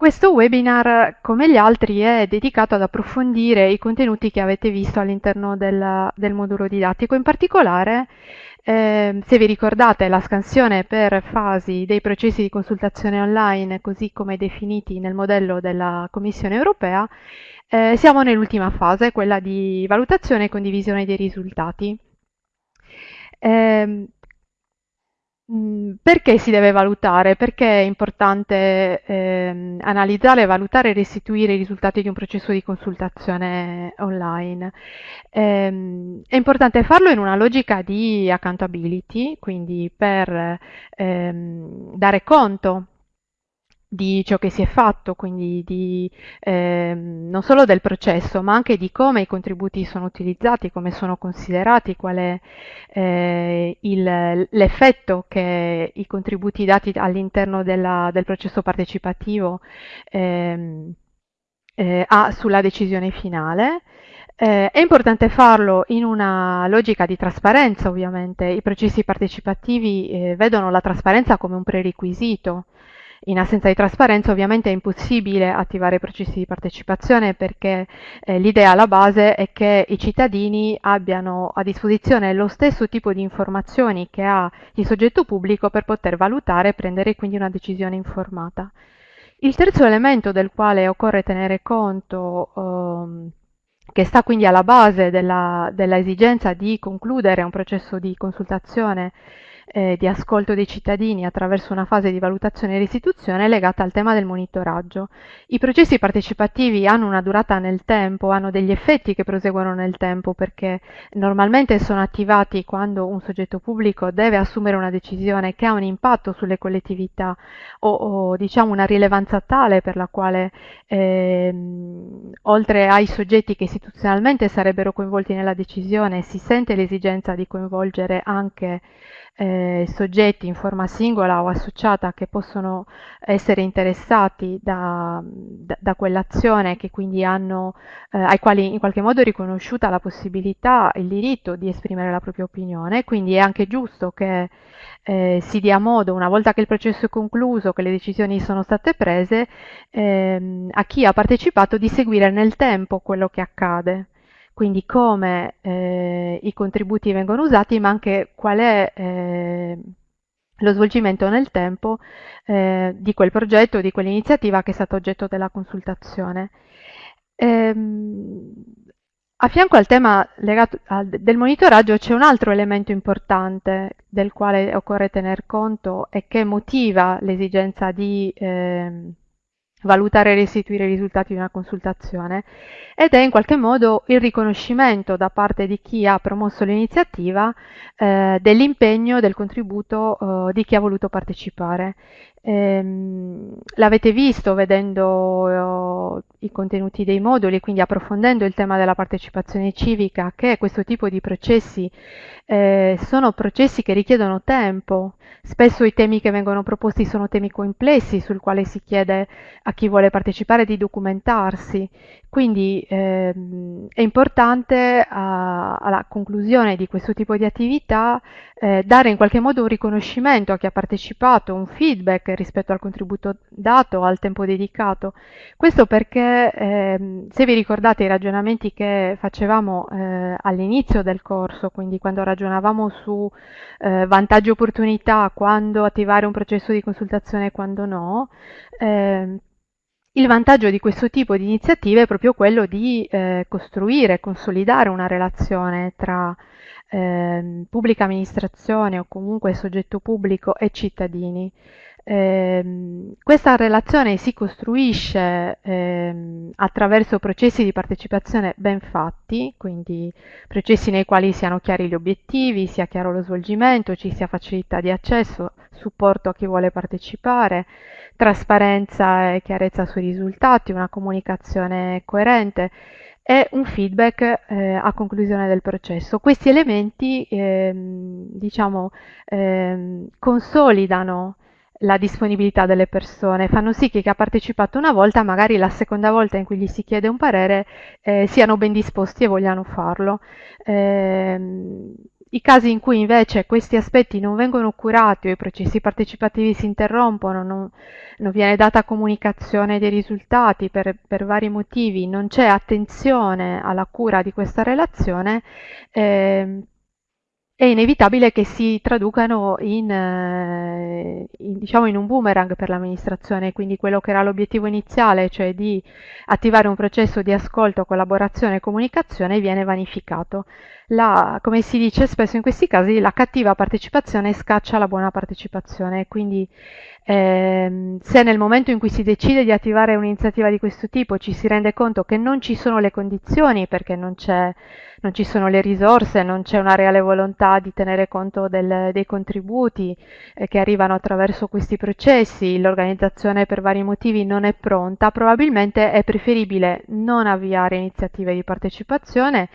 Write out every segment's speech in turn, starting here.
Questo webinar, come gli altri, è dedicato ad approfondire i contenuti che avete visto all'interno del, del, modulo didattico. In particolare, eh, se vi ricordate, la scansione per fasi dei processi di consultazione online, così come definiti nel modello della Commissione europea, eh, siamo nell'ultima fase, quella di valutazione e condivisione dei risultati. Eh, perché si deve valutare? Perché è importante eh, analizzare, valutare e restituire i risultati di un processo di consultazione online? Eh, è importante farlo in una logica di accountability, quindi per ehm, dare conto di ciò che si è fatto, quindi di, eh, non solo del processo, ma anche di come i contributi sono utilizzati, come sono considerati, qual è eh, l'effetto che i contributi dati all'interno del processo partecipativo eh, ha sulla decisione finale. Eh, è importante farlo in una logica di trasparenza, ovviamente. I processi partecipativi eh, vedono la trasparenza come un prerequisito in assenza di trasparenza ovviamente è impossibile attivare processi di partecipazione perché eh, l'idea alla base è che i cittadini abbiano a disposizione lo stesso tipo di informazioni che ha il soggetto pubblico per poter valutare e prendere quindi una decisione informata. Il terzo elemento del quale occorre tenere conto ehm, che sta quindi alla base della, della esigenza di concludere un processo di consultazione eh, di ascolto dei cittadini attraverso una fase di valutazione e restituzione legata al tema del monitoraggio. I processi partecipativi hanno una durata nel tempo, hanno degli effetti che proseguono nel tempo perché normalmente sono attivati quando un soggetto pubblico deve assumere una decisione che ha un impatto sulle collettività o, o diciamo una rilevanza tale per la quale ehm, oltre ai soggetti che istituzionalmente sarebbero coinvolti nella decisione si sente l'esigenza di coinvolgere anche eh, soggetti in forma singola o associata che possono essere interessati da, da, da quell'azione, che quindi hanno, eh, ai quali in qualche modo è riconosciuta la possibilità, il diritto di esprimere la propria opinione, quindi è anche giusto che eh, si dia modo, una volta che il processo è concluso, che le decisioni sono state prese, ehm, a chi ha partecipato di seguire nel tempo quello che accade quindi come eh, i contributi vengono usati, ma anche qual è eh, lo svolgimento nel tempo eh, di quel progetto, di quell'iniziativa che è stato oggetto della consultazione. Ehm, a fianco al tema legato al, del monitoraggio c'è un altro elemento importante del quale occorre tener conto e che motiva l'esigenza di ehm, valutare e restituire i risultati di una consultazione ed è in qualche modo il riconoscimento da parte di chi ha promosso l'iniziativa eh, dell'impegno, del contributo eh, di chi ha voluto partecipare. Ehm, l'avete visto vedendo eh, i contenuti dei moduli, quindi approfondendo il tema della partecipazione civica, che questo tipo di processi eh, sono processi che richiedono tempo. Spesso i temi che vengono proposti sono temi complessi sul quale si chiede a chi vuole partecipare di documentarsi. Quindi ehm, è importante a, alla conclusione di questo tipo di attività eh, dare in qualche modo un riconoscimento a chi ha partecipato, un feedback rispetto al contributo dato, al tempo dedicato. Questo perché ehm, se vi ricordate i ragionamenti che facevamo eh, all'inizio del corso, quindi quando ragionavamo su eh, vantaggi e opportunità, quando attivare un processo di consultazione e quando no, ehm, il vantaggio di questo tipo di iniziative è proprio quello di eh, costruire, consolidare una relazione tra eh, pubblica amministrazione o comunque soggetto pubblico e cittadini. Eh, questa relazione si costruisce eh, attraverso processi di partecipazione ben fatti, quindi processi nei quali siano chiari gli obiettivi, sia chiaro lo svolgimento, ci sia facilità di accesso, supporto a chi vuole partecipare, trasparenza e chiarezza sui risultati, una comunicazione coerente e un feedback eh, a conclusione del processo. Questi elementi ehm, diciamo, ehm, consolidano la disponibilità delle persone, fanno sì che chi ha partecipato una volta, magari la seconda volta in cui gli si chiede un parere, eh, siano ben disposti e vogliano farlo. Eh, I casi in cui invece questi aspetti non vengono curati o i processi partecipativi si interrompono, non, non viene data comunicazione dei risultati per, per, vari motivi, non c'è attenzione alla cura di questa relazione, eh, è inevitabile che si traducano in, eh, in, diciamo in un boomerang per l'amministrazione, quindi quello che era l'obiettivo iniziale, cioè di attivare un processo di ascolto, collaborazione e comunicazione, viene vanificato. La, come si dice spesso in questi casi, la cattiva partecipazione scaccia la buona partecipazione, quindi eh, se nel momento in cui si decide di attivare un'iniziativa di questo tipo ci si rende conto che non ci sono le condizioni perché non, non ci sono le risorse, non c'è una reale volontà di tenere conto del, dei contributi eh, che arrivano attraverso questi processi, l'organizzazione per vari motivi non è pronta, probabilmente è preferibile non avviare iniziative di partecipazione,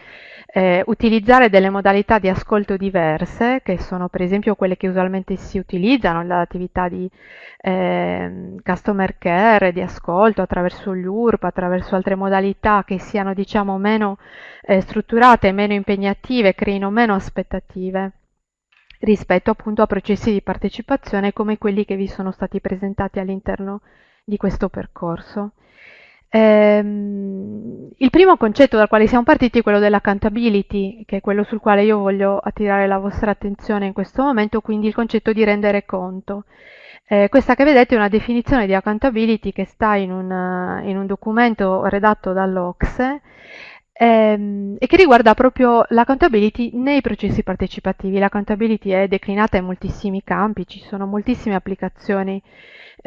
eh, utilizzare delle modalità di ascolto diverse, che sono per esempio quelle che usualmente si utilizzano nell'attività di eh, customer care, di ascolto attraverso gli URP, attraverso altre modalità che siano diciamo meno eh, strutturate, meno impegnative, creino meno aspettative rispetto appunto a processi di partecipazione come quelli che vi sono stati presentati all'interno di questo percorso. Ehm, il primo concetto dal quale siamo partiti è quello dell'accountability, che è quello sul quale io voglio attirare la vostra attenzione in questo momento, quindi il concetto di rendere conto. Eh, questa che vedete è una definizione di accountability che sta in un, in un documento redatto dall'Ocse ehm, e che riguarda proprio l'accountability nei processi partecipativi. L'accountability è declinata in moltissimi campi, ci sono moltissime applicazioni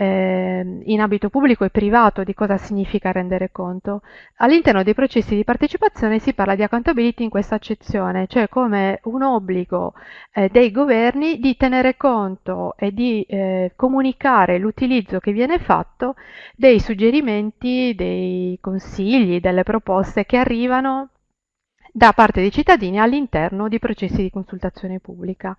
eh, in ambito pubblico e privato di cosa significa rendere conto. All'interno dei processi di partecipazione si parla di accountability in questa accezione, cioè come un obbligo eh, dei governi di tenere conto e di eh, comunicare l'utilizzo che viene fatto dei suggerimenti, dei consigli, delle proposte che arrivano da parte dei cittadini all'interno di processi di consultazione pubblica.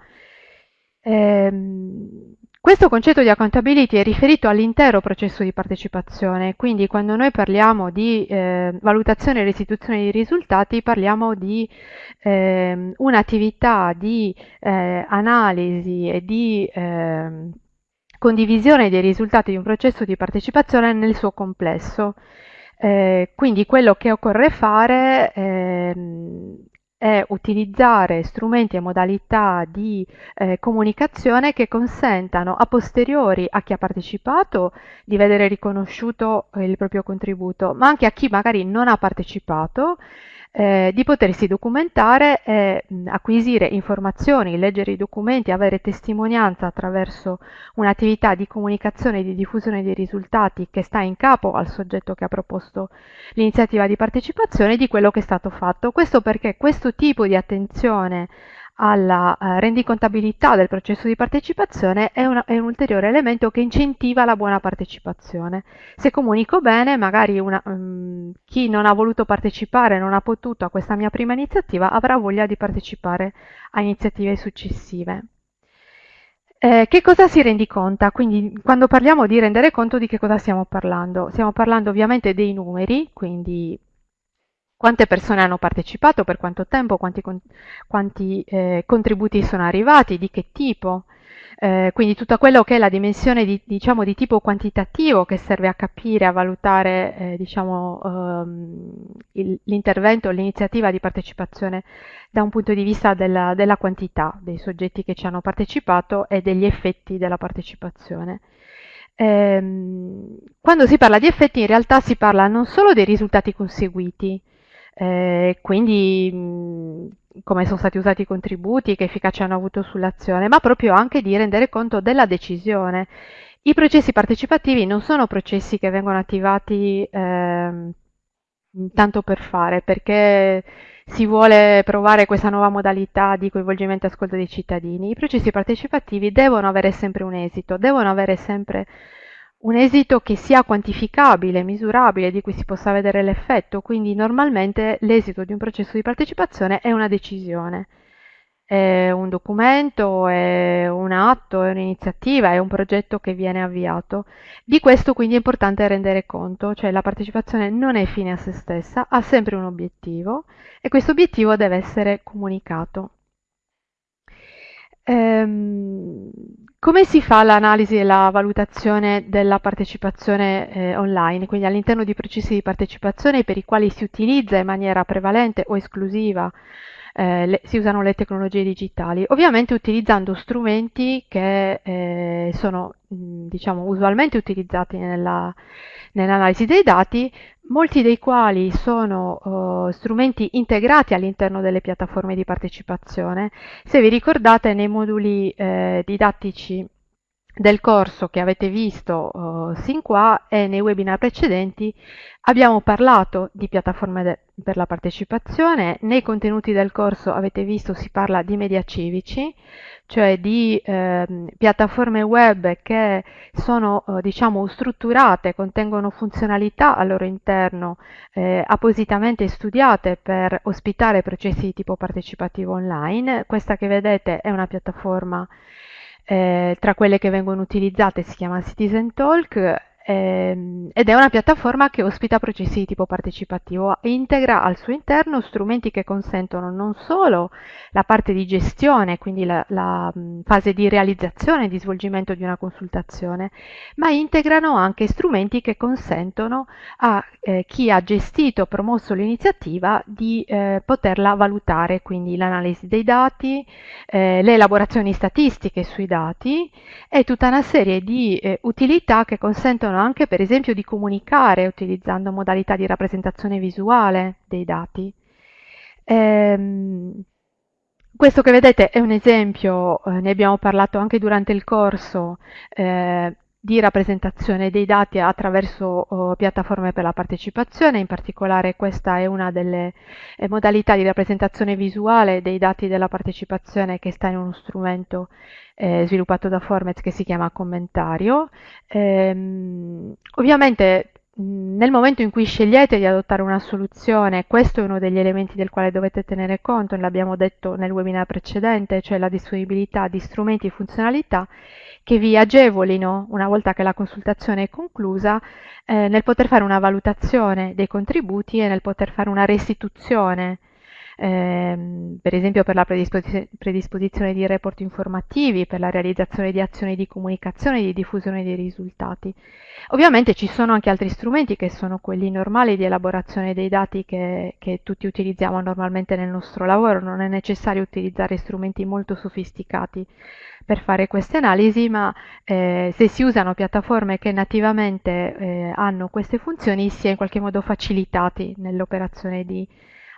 Ehm, questo concetto di accountability è riferito all'intero processo di partecipazione, quindi quando noi parliamo di eh, valutazione e restituzione di risultati parliamo di eh, un'attività di eh, analisi e di ehm, condivisione dei risultati di un processo di partecipazione nel suo complesso. Eh, quindi quello che occorre fare ehm, è utilizzare strumenti e modalità di eh, comunicazione che consentano a posteriori a chi ha partecipato di vedere riconosciuto il proprio contributo, ma anche a chi magari non ha partecipato eh, di potersi documentare e acquisire informazioni, leggere i documenti, avere testimonianza attraverso un'attività di comunicazione e di diffusione dei risultati che sta in capo al soggetto che ha proposto l'iniziativa di partecipazione di quello che è stato fatto. Questo perché questo tipo di attenzione alla eh, rendicontabilità del processo di partecipazione è, una, è, un ulteriore elemento che incentiva la buona partecipazione. Se comunico bene, magari una, um, chi non ha voluto partecipare, non ha potuto a questa mia prima iniziativa, avrà voglia di partecipare a iniziative successive. Eh, che cosa si rendiconta? Quindi quando parliamo di rendere conto di che cosa stiamo parlando? Stiamo parlando ovviamente dei numeri, quindi quante persone hanno partecipato, per quanto tempo, quanti, quanti eh, contributi sono arrivati, di che tipo. Eh, quindi tutto quello che è la dimensione di, diciamo, di tipo quantitativo che serve a capire, a valutare eh, diciamo, ehm, l'intervento, l'iniziativa di partecipazione da un punto di vista della, della quantità dei soggetti che ci hanno partecipato e degli effetti della partecipazione. Ehm, quando si parla di effetti in realtà si parla non solo dei risultati conseguiti, eh, quindi mh, come sono stati usati i contributi, che efficacia hanno avuto sull'azione, ma proprio anche di rendere conto della decisione. I processi partecipativi non sono processi che vengono attivati eh, tanto per fare, perché si vuole provare questa nuova modalità di coinvolgimento e ascolto dei cittadini. I processi partecipativi devono avere sempre un esito, devono avere sempre un esito che sia quantificabile, misurabile, di cui si possa vedere l'effetto, quindi normalmente l'esito di un processo di partecipazione è una decisione, è un documento, è un atto, è un'iniziativa, è un progetto che viene avviato. Di questo quindi è importante rendere conto, cioè la partecipazione non è fine a se stessa, ha sempre un obiettivo e questo obiettivo deve essere comunicato. Ehm, come si fa l'analisi e la valutazione della partecipazione eh, online? Quindi all'interno di processi di partecipazione per i quali si utilizza in maniera prevalente o esclusiva eh, le, si usano le tecnologie digitali, ovviamente utilizzando strumenti che eh, sono diciamo, usualmente utilizzati nella, nell'analisi dei dati, molti dei quali sono uh, strumenti integrati all'interno delle piattaforme di partecipazione. Se vi ricordate nei moduli eh, didattici del corso che avete visto uh, sin qua e nei webinar precedenti abbiamo parlato di piattaforme per la partecipazione, nei contenuti del corso avete visto si parla di media civici, cioè di eh, piattaforme web che sono eh, diciamo strutturate, contengono funzionalità al loro interno eh, appositamente studiate per ospitare processi di tipo partecipativo online. Questa che vedete è una piattaforma eh, tra quelle che vengono utilizzate si chiama Citizen Talk ehm, ed è una piattaforma che ospita processi di tipo partecipativo e integra al suo interno strumenti che consentono non solo la parte di gestione, quindi la, la fase di realizzazione e di svolgimento di una consultazione, ma integrano anche strumenti che consentono a eh, chi ha gestito promosso l'iniziativa di eh, poterla valutare, quindi l'analisi dei dati, eh, le elaborazioni statistiche sui dati e tutta una serie di eh, utilità che consentono anche per esempio di comunicare utilizzando modalità di rappresentazione visuale dei dati. Ehm, questo che vedete è un esempio, eh, ne abbiamo parlato anche durante il corso, eh, di rappresentazione dei dati attraverso oh, piattaforme per la partecipazione, in particolare questa è una delle eh, modalità di rappresentazione visuale dei dati della partecipazione che sta in uno strumento eh, sviluppato da Formez che si chiama commentario. Ehm, ovviamente nel momento in cui scegliete di adottare una soluzione, questo è uno degli elementi del quale dovete tenere conto, l'abbiamo detto nel webinar precedente, cioè la disponibilità di strumenti e funzionalità che vi agevolino, una volta che la consultazione è conclusa, eh, nel poter fare una valutazione dei contributi e nel poter fare una restituzione ehm, per esempio per la predisposizione, predisposizione di report informativi, per la realizzazione di azioni di comunicazione e di diffusione dei risultati. Ovviamente ci sono anche altri strumenti che sono quelli normali di elaborazione dei dati che, che tutti utilizziamo normalmente nel nostro lavoro, non è necessario utilizzare strumenti molto sofisticati per fare queste analisi, ma eh, se si usano piattaforme che nativamente eh, hanno queste funzioni si è in qualche modo facilitati nell'operazione di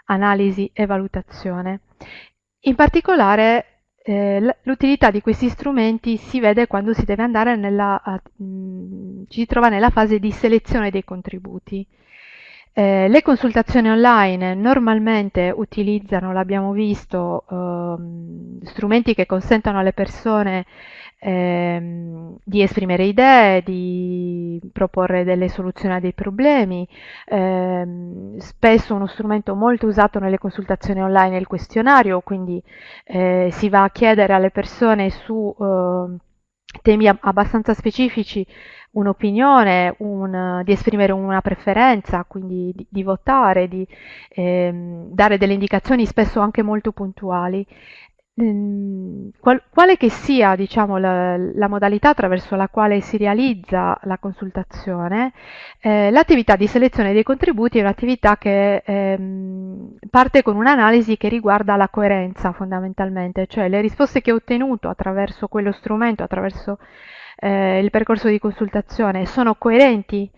analisi e valutazione. In particolare eh, l'utilità di questi strumenti si vede quando si deve andare nella, mh, ci trova nella fase di selezione dei contributi. Eh, le consultazioni online normalmente utilizzano, l'abbiamo visto, eh, strumenti che consentono alle persone ehm, di esprimere idee, di proporre delle soluzioni a dei problemi. Ehm, spesso uno strumento molto usato nelle consultazioni online è il questionario, quindi eh, si va a chiedere alle persone su eh, temi abbastanza specifici un'opinione, un, di esprimere una preferenza, quindi di, di votare, di ehm, dare delle indicazioni spesso anche molto puntuali. Ehm, qual, quale che sia diciamo, la, la, modalità attraverso la quale si realizza la consultazione, eh, l'attività di selezione dei contributi è un'attività che ehm, parte con un'analisi che riguarda la coerenza fondamentalmente, cioè le risposte che ho ottenuto attraverso quello strumento, attraverso eh, il percorso di consultazione sono coerenti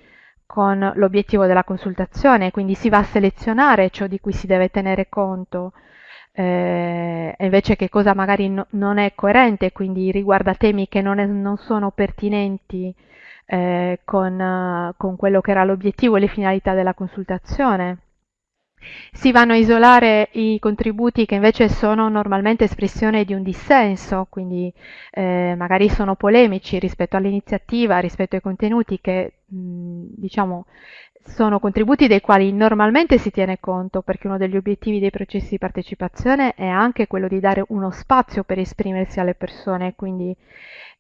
con l'obiettivo della consultazione, quindi si va a selezionare ciò di cui si deve tenere conto, eh, invece che cosa magari no, non è coerente, quindi riguarda temi che non, è, non sono pertinenti eh, con, con quello che era l'obiettivo e le finalità della consultazione. Si vanno a isolare i contributi che invece sono normalmente espressione di un dissenso, quindi eh, magari sono polemici rispetto all'iniziativa, rispetto ai contenuti che mh, diciamo sono contributi dei quali normalmente si tiene conto perché uno degli obiettivi dei processi di partecipazione è anche quello di dare uno spazio per esprimersi alle persone, quindi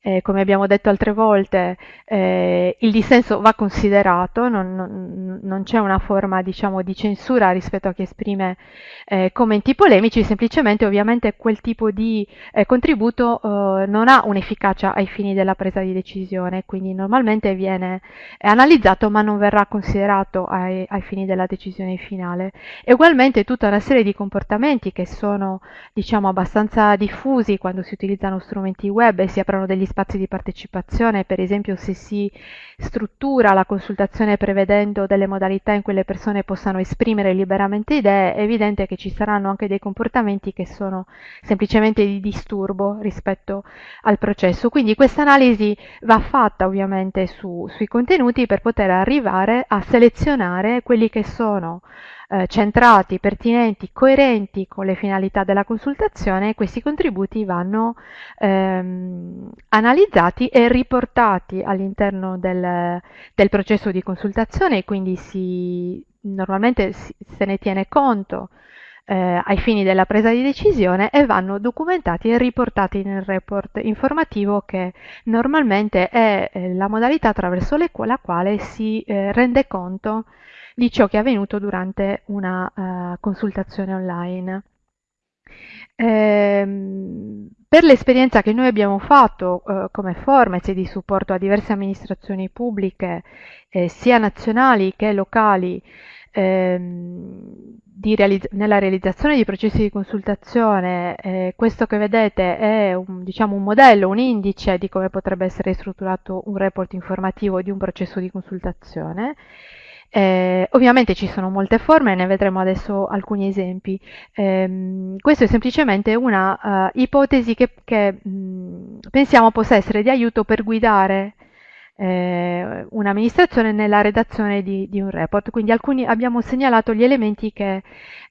eh, come abbiamo detto altre volte, eh, il dissenso va considerato, non, non, non c'è una forma diciamo, di censura rispetto a chi esprime eh, commenti polemici, semplicemente ovviamente quel tipo di eh, contributo eh, non ha un'efficacia ai fini della presa di decisione, quindi normalmente viene analizzato ma non verrà considerato ai, ai fini della decisione finale. E ugualmente tutta una serie di comportamenti che sono diciamo, abbastanza diffusi quando si utilizzano strumenti web e si aprono degli spazi di partecipazione, per esempio se si struttura la consultazione prevedendo delle modalità in cui le persone possano esprimere liberamente idee, è evidente che ci saranno anche dei comportamenti che sono semplicemente di disturbo rispetto al processo. Quindi questa analisi va fatta ovviamente su, sui contenuti per poter arrivare a selezionare quelli che sono eh, centrati, pertinenti, coerenti con le finalità della consultazione questi contributi vanno ehm, analizzati e riportati all'interno del, del, processo di consultazione e quindi si, normalmente si, se ne tiene conto eh, ai fini della presa di decisione e vanno documentati e riportati nel report informativo che normalmente è eh, la modalità attraverso la quale si eh, rende conto di ciò che è avvenuto durante una uh, consultazione online. Ehm, per l'esperienza che noi abbiamo fatto uh, come Formez di supporto a diverse amministrazioni pubbliche, eh, sia nazionali che locali, ehm, realizz nella realizzazione di processi di consultazione, eh, questo che vedete è un, diciamo, un modello, un indice di come potrebbe essere strutturato un report informativo di un processo di consultazione eh, ovviamente ci sono molte forme, ne vedremo adesso alcuni esempi. Eh, questo è semplicemente una uh, ipotesi che, che mh, pensiamo possa essere di aiuto per guidare eh, un'amministrazione nella redazione di, di, un report. Quindi alcuni, abbiamo segnalato gli elementi che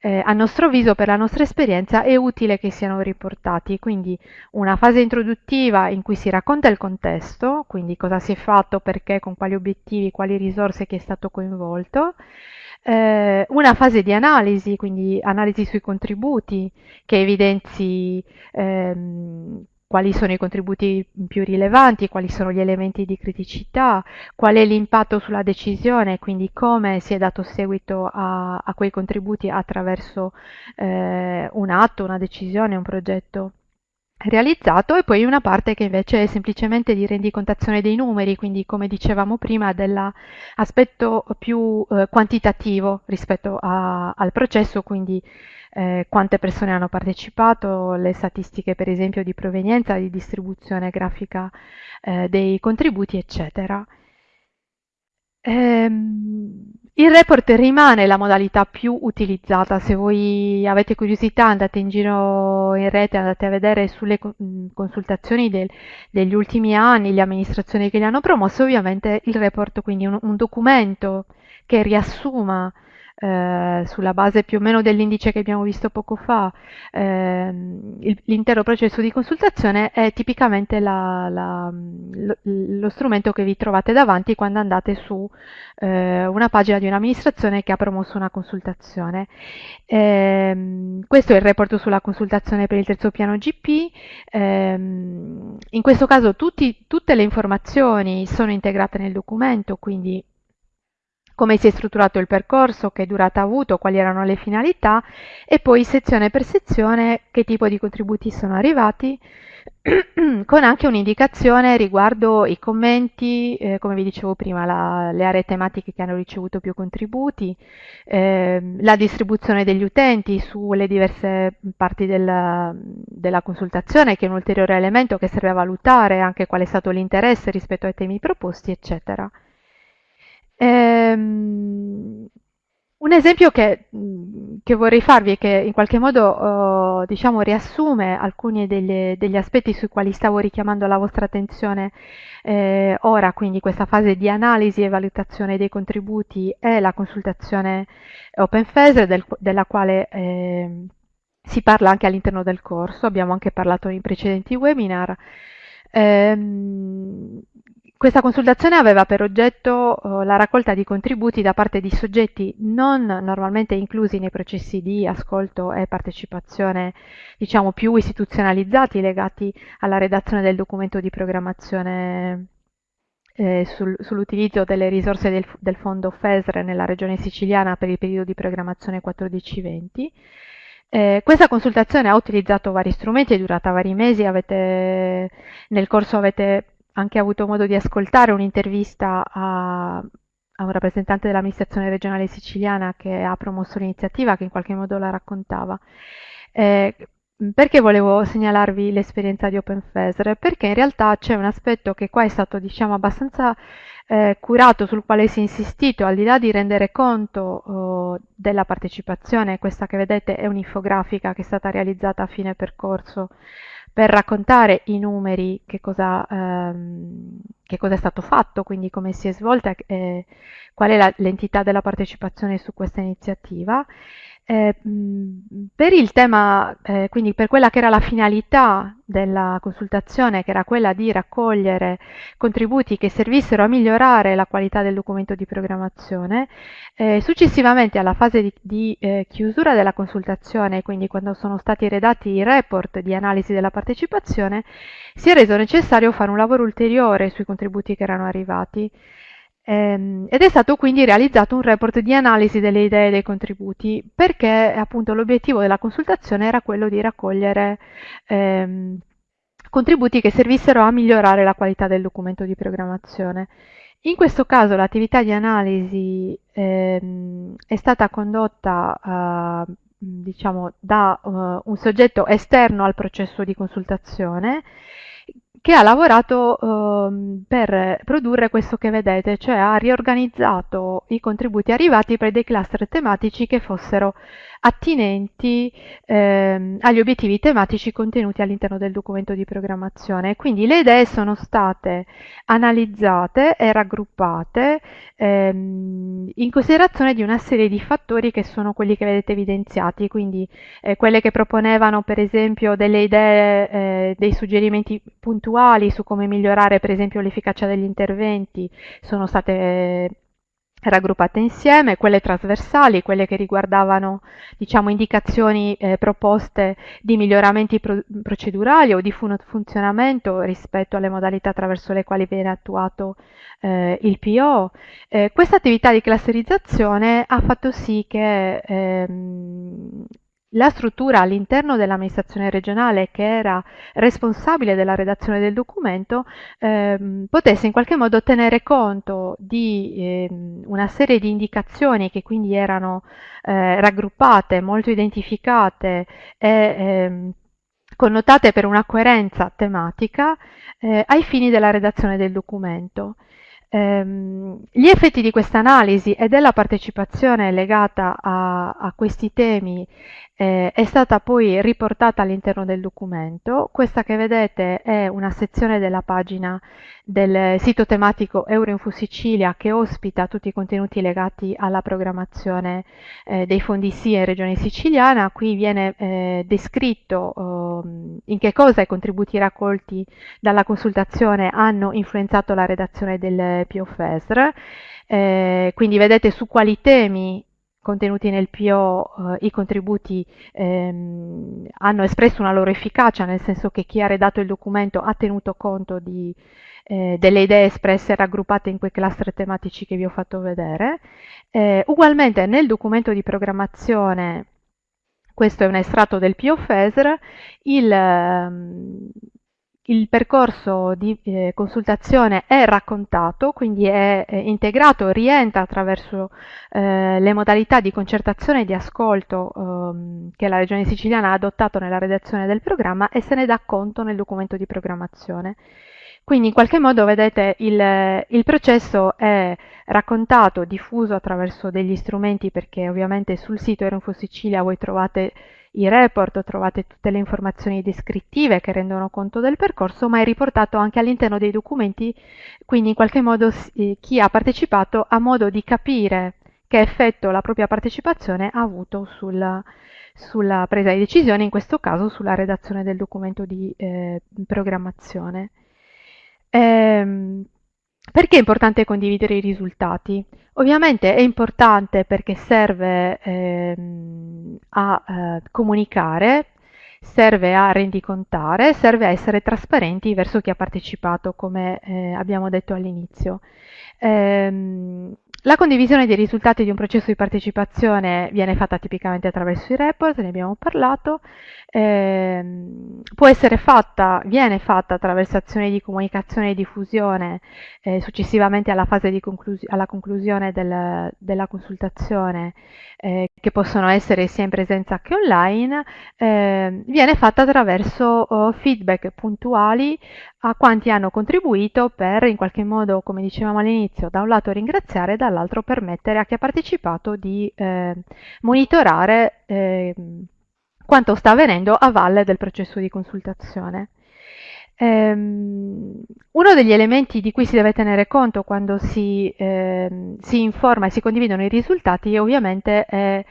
eh, a nostro avviso, per la nostra esperienza, è utile che siano riportati. Quindi una fase introduttiva in cui si racconta il contesto, quindi cosa si è fatto, perché, con quali obiettivi, quali risorse, chi è stato coinvolto. Eh, una fase di analisi, quindi analisi sui contributi che evidenzi ehm, quali sono i contributi più rilevanti, quali sono gli elementi di criticità, qual è l'impatto sulla decisione, quindi come si è dato seguito a, a quei contributi attraverso eh, un atto, una decisione, un progetto realizzato e poi una parte che invece è semplicemente di rendicontazione dei numeri, quindi come dicevamo prima dell'aspetto più eh, quantitativo rispetto a, al processo, quindi eh, quante persone hanno partecipato, le statistiche per esempio di provenienza, di distribuzione grafica eh, dei contributi, eccetera. Ehm, il report rimane la modalità più utilizzata, se voi avete curiosità andate in giro in rete, andate a vedere sulle consultazioni del, degli ultimi anni, le amministrazioni che li hanno promosse, ovviamente il report, quindi un, un documento che riassuma eh, sulla base più o meno dell'indice che abbiamo visto poco fa, ehm, l'intero processo di consultazione è tipicamente la, la, lo, lo, strumento che vi trovate davanti quando andate su eh, una pagina di un'amministrazione che ha promosso una consultazione. Eh, questo è il report sulla consultazione per il terzo piano GP. Ehm, in questo caso tutti, tutte le informazioni sono integrate nel documento, quindi come si è strutturato il percorso, che durata ha avuto, quali erano le finalità e poi sezione per sezione che tipo di contributi sono arrivati con anche un'indicazione riguardo i commenti, eh, come vi dicevo prima, la, le aree tematiche che hanno ricevuto più contributi, eh, la distribuzione degli utenti sulle diverse parti della, della, consultazione, che è un ulteriore elemento che serve a valutare anche qual è stato l'interesse rispetto ai temi proposti, eccetera. Ehm, un esempio che, che, vorrei farvi e che in qualche modo uh, diciamo, riassume alcuni degli, degli, aspetti sui quali stavo richiamando la vostra attenzione eh, ora, quindi questa fase di analisi e valutazione dei contributi è la consultazione OpenFESR del, della quale eh, si parla anche all'interno del corso, abbiamo anche parlato in precedenti webinar. Ehm, questa consultazione aveva per oggetto uh, la raccolta di contributi da parte di soggetti non normalmente inclusi nei processi di ascolto e partecipazione, diciamo più istituzionalizzati legati alla redazione del documento di programmazione eh, sul, sull'utilizzo delle risorse del, del, fondo FESR nella regione siciliana per il periodo di programmazione 14-20. Eh, questa consultazione ha utilizzato vari strumenti, è durata vari mesi, avete, nel corso avete anche avuto modo di ascoltare un'intervista a, a un rappresentante dell'amministrazione regionale siciliana che ha promosso l'iniziativa, che in qualche modo la raccontava. Eh, perché volevo segnalarvi l'esperienza di OpenFESR? Perché in realtà c'è un aspetto che qua è stato diciamo, abbastanza eh, curato, sul quale si è insistito, al di là di rendere conto oh, della partecipazione, questa che vedete è un'infografica che è stata realizzata a fine percorso per raccontare i numeri, che cosa, ehm, che cosa, è stato fatto, quindi come si è svolta eh, qual è l'entità della partecipazione su questa iniziativa eh, per il tema, eh, quindi per quella che era la finalità della consultazione, che era quella di raccogliere contributi che servissero a migliorare la qualità del documento di programmazione, eh, successivamente alla fase di, di eh, chiusura della consultazione, quindi quando sono stati redatti i report di analisi della partecipazione, si è reso necessario fare un lavoro ulteriore sui contributi che erano arrivati. Ehm, ed è stato quindi realizzato un report di analisi delle idee e dei contributi perché appunto l'obiettivo della consultazione era quello di raccogliere ehm, contributi che servissero a migliorare la qualità del documento di programmazione. In questo caso l'attività di analisi ehm, è stata condotta uh, diciamo, da uh, un soggetto esterno al processo di consultazione che ha lavorato eh, per produrre questo che vedete, cioè ha riorganizzato i contributi arrivati per dei cluster tematici che fossero attinenti ehm, agli obiettivi tematici contenuti all'interno del documento di programmazione. Quindi le idee sono state analizzate e raggruppate ehm, in considerazione di una serie di fattori che sono quelli che vedete evidenziati, quindi eh, quelle che proponevano per esempio delle idee, eh, dei suggerimenti puntuali su come migliorare per esempio l'efficacia degli interventi sono state raggruppate insieme, quelle trasversali, quelle che riguardavano diciamo, indicazioni eh, proposte di miglioramenti pro procedurali o di fun funzionamento rispetto alle modalità attraverso le quali viene attuato eh, il PO. Eh, questa attività di clusterizzazione ha fatto sì che ehm, la struttura all'interno dell'amministrazione regionale che era responsabile della redazione del documento ehm, potesse in qualche modo tenere conto di ehm, una serie di indicazioni che quindi erano eh, raggruppate, molto identificate e ehm, connotate per una coerenza tematica eh, ai fini della redazione del documento. Ehm, gli effetti di questa analisi e della partecipazione legata a, a questi temi eh, è stata poi riportata all'interno del documento. Questa che vedete è una sezione della pagina del sito tematico Euroinfo Sicilia che ospita tutti i contenuti legati alla programmazione eh, dei fondi SIA in Regione Siciliana. Qui viene eh, descritto eh, in che cosa i contributi raccolti dalla consultazione hanno influenzato la redazione del POFESR. Eh, quindi vedete su quali temi contenuti nel PO eh, i contributi ehm, hanno espresso una loro efficacia, nel senso che chi ha redatto il documento ha tenuto conto di, eh, delle idee espresse e raggruppate in quei cluster tematici che vi ho fatto vedere. Eh, ugualmente nel documento di programmazione, questo è un estratto del PO FESR, il, ehm, il percorso di eh, consultazione è raccontato, quindi è, è integrato, rientra attraverso eh, le modalità di concertazione e di ascolto ehm, che la Regione Siciliana ha adottato nella redazione del programma e se ne dà conto nel documento di programmazione. Quindi in qualche modo, vedete, il, il processo è raccontato, diffuso attraverso degli strumenti perché ovviamente sul sito Erinfo Sicilia voi trovate i report, trovate tutte le informazioni descrittive che rendono conto del percorso, ma è riportato anche all'interno dei documenti, quindi in qualche modo eh, chi ha partecipato ha modo di capire che effetto la propria partecipazione ha avuto sulla, sulla presa di decisione, in questo caso sulla redazione del documento di eh, programmazione. Ehm, perché è importante condividere i risultati? Ovviamente è importante perché serve ehm, a eh, comunicare, serve a rendicontare, serve a essere trasparenti verso chi ha partecipato, come eh, abbiamo detto all'inizio. Ehm, la condivisione dei risultati di un processo di partecipazione viene fatta tipicamente attraverso i report, ne abbiamo parlato, eh, può essere fatta, viene fatta attraverso azioni di comunicazione e diffusione eh, successivamente alla fase di conclus alla conclusione del, della consultazione, eh, che possono essere sia in presenza che online, ehm, viene fatta attraverso oh, feedback puntuali a quanti hanno contribuito per in qualche modo, come dicevamo all'inizio, da un lato ringraziare e dall'altro permettere a chi ha partecipato di eh, monitorare eh, quanto sta avvenendo a valle del processo di consultazione. Um, uno degli elementi di cui si deve tenere conto quando si, eh, si informa e si condividono i risultati ovviamente è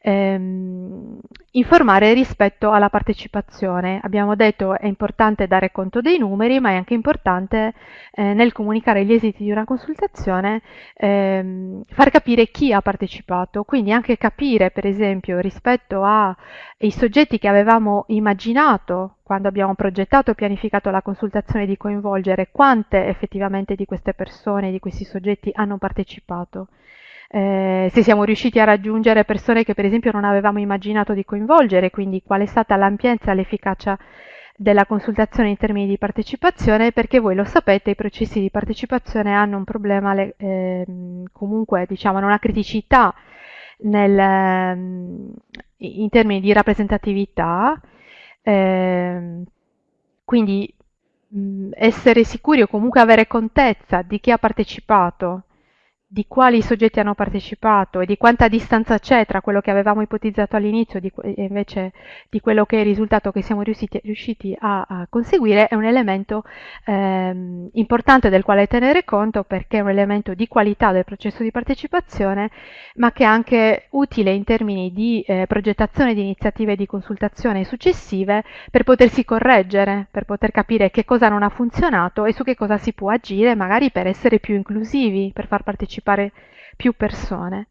ehm, informare rispetto alla partecipazione. Abbiamo detto è importante dare conto dei numeri, ma è anche importante eh, nel comunicare gli esiti di una consultazione ehm, far capire chi ha partecipato, quindi anche capire per esempio rispetto ai soggetti che avevamo immaginato quando abbiamo progettato e pianificato la consultazione di coinvolgere quante effettivamente di queste persone, di questi soggetti hanno partecipato eh, se siamo riusciti a raggiungere persone che per esempio non avevamo immaginato di coinvolgere, quindi qual è stata l'ampiezza l'efficacia della consultazione in termini di partecipazione, perché voi lo sapete, i processi di partecipazione hanno un problema, eh, comunque diciamo, una criticità nel, ehm, in termini di rappresentatività, eh, quindi essere sicuri o comunque avere contezza di chi ha partecipato di quali soggetti hanno partecipato e di quanta distanza c'è tra quello che avevamo ipotizzato all'inizio e invece di quello che è il risultato che siamo riusciti, riusciti a, a, conseguire è un elemento ehm, importante del quale tenere conto perché è un elemento di qualità del processo di partecipazione ma che è anche utile in termini di eh, progettazione di iniziative di consultazione successive per potersi correggere, per poter capire che cosa non ha funzionato e su che cosa si può agire magari per essere più inclusivi, per far partecipare partecipare più persone.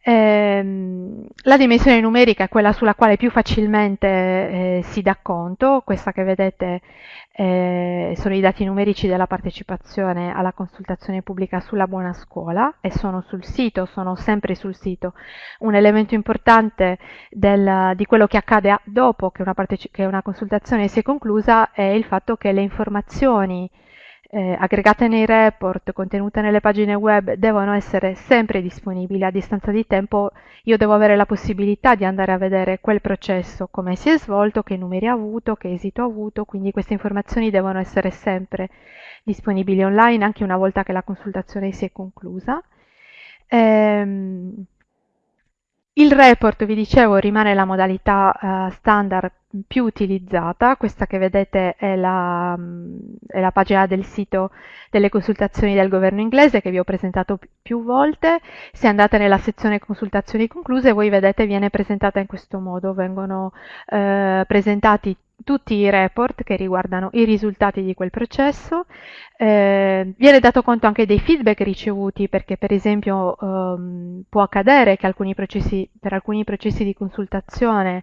Eh, la dimensione numerica è quella sulla quale più facilmente eh, si dà conto, questa che vedete eh, sono i dati numerici della partecipazione alla consultazione pubblica sulla buona scuola e sono sul sito, sono sempre sul sito. Un elemento importante del, di quello che accade dopo che una, che una consultazione si è conclusa è il fatto che le informazioni eh, aggregate nei report, contenute nelle pagine web, devono essere sempre disponibili a distanza di tempo. Io devo avere la possibilità di andare a vedere quel processo, come si è svolto, che numeri ha avuto, che esito ha avuto, quindi queste informazioni devono essere sempre disponibili online anche una volta che la consultazione si è conclusa. Ehm, il report, vi dicevo, rimane la modalità uh, standard più utilizzata, questa che vedete è la, è la, pagina del sito delle consultazioni del governo inglese che vi ho presentato più volte, se andate nella sezione consultazioni concluse voi vedete viene presentata in questo modo, vengono eh, presentati tutti i report che riguardano i risultati di quel processo, eh, viene dato conto anche dei feedback ricevuti perché per esempio ehm, può accadere che alcuni processi, per alcuni processi di consultazione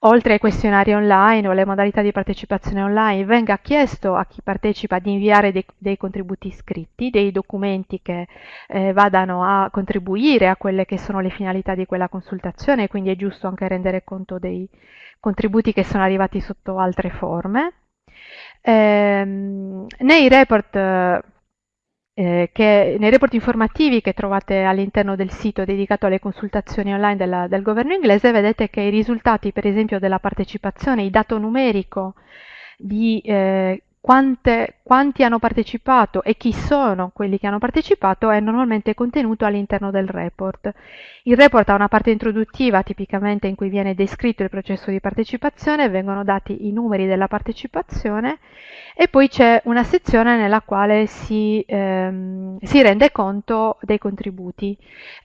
oltre ai questionari online o alle modalità di partecipazione online venga chiesto a chi partecipa di inviare dei, dei contributi scritti, dei documenti che eh, vadano a contribuire a quelle che sono le finalità di quella consultazione quindi è giusto anche rendere conto dei contributi che sono arrivati sotto altre forme. Ehm, nei, report, eh, che, nei report informativi che trovate all'interno del sito dedicato alle consultazioni online della, del governo inglese vedete che i risultati per esempio della partecipazione, il dato numerico di eh, quante, quanti hanno partecipato e chi sono quelli che hanno partecipato è normalmente contenuto all'interno del report. Il report ha una parte introduttiva tipicamente in cui viene descritto il processo di partecipazione, vengono dati i numeri della partecipazione e poi c'è una sezione nella quale si, ehm, si, rende conto dei contributi.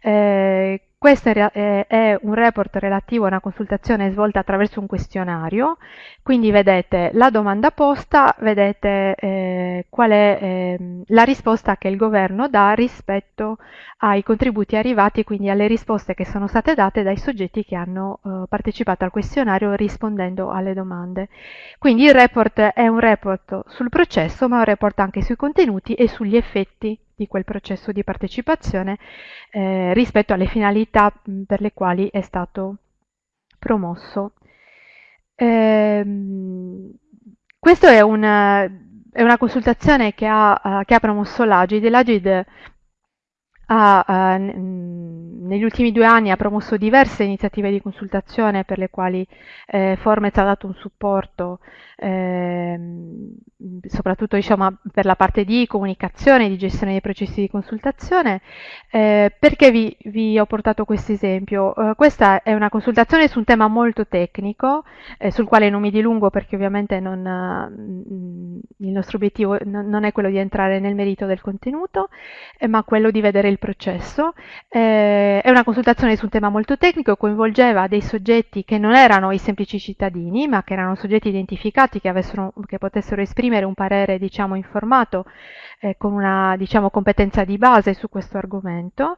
Eh, questo è un report relativo a una consultazione svolta attraverso un questionario, quindi vedete la domanda posta, vedete eh, qual è eh, la risposta che il governo dà rispetto ai contributi arrivati, quindi alle risposte che sono state date dai soggetti che hanno eh, partecipato al questionario rispondendo alle domande. Quindi il report è un report sul processo, ma è un report anche sui contenuti e sugli effetti di quel processo di partecipazione eh, rispetto alle finalità per le quali è stato promosso. Eh, questa è una, è una consultazione che ha, che ha promosso l'Agid. L'Agid ha, negli ultimi due anni ha promosso diverse iniziative di consultazione per le quali eh, Formez ha dato un supporto eh, soprattutto diciamo, per la parte di comunicazione, di gestione dei processi di consultazione. Eh, perché vi, vi, ho portato questo esempio? Eh, questa è una consultazione su un tema molto tecnico, eh, sul quale non mi dilungo perché ovviamente non, mm, il nostro obiettivo non è quello di entrare nel merito del contenuto, ma quello di vedere il processo. Eh, è una consultazione su un tema molto tecnico, coinvolgeva dei soggetti che non erano i semplici cittadini, ma che erano soggetti identificati che, avessero, che potessero esprimere un parere diciamo, informato eh, con una diciamo, competenza di base su questo argomento.